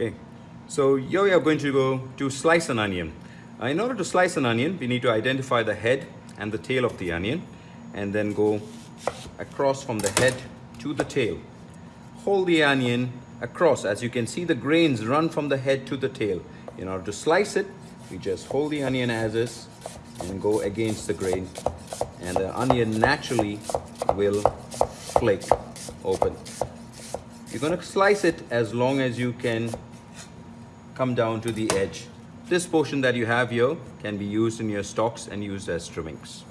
Okay, so here we are going to go to slice an onion. Uh, in order to slice an onion, we need to identify the head and the tail of the onion and then go across from the head to the tail. Hold the onion across. As you can see, the grains run from the head to the tail. In order to slice it, we just hold the onion as is and go against the grain and the onion naturally will flake open. You're going to slice it as long as you can come down to the edge. This portion that you have here can be used in your stocks and used as trimmings.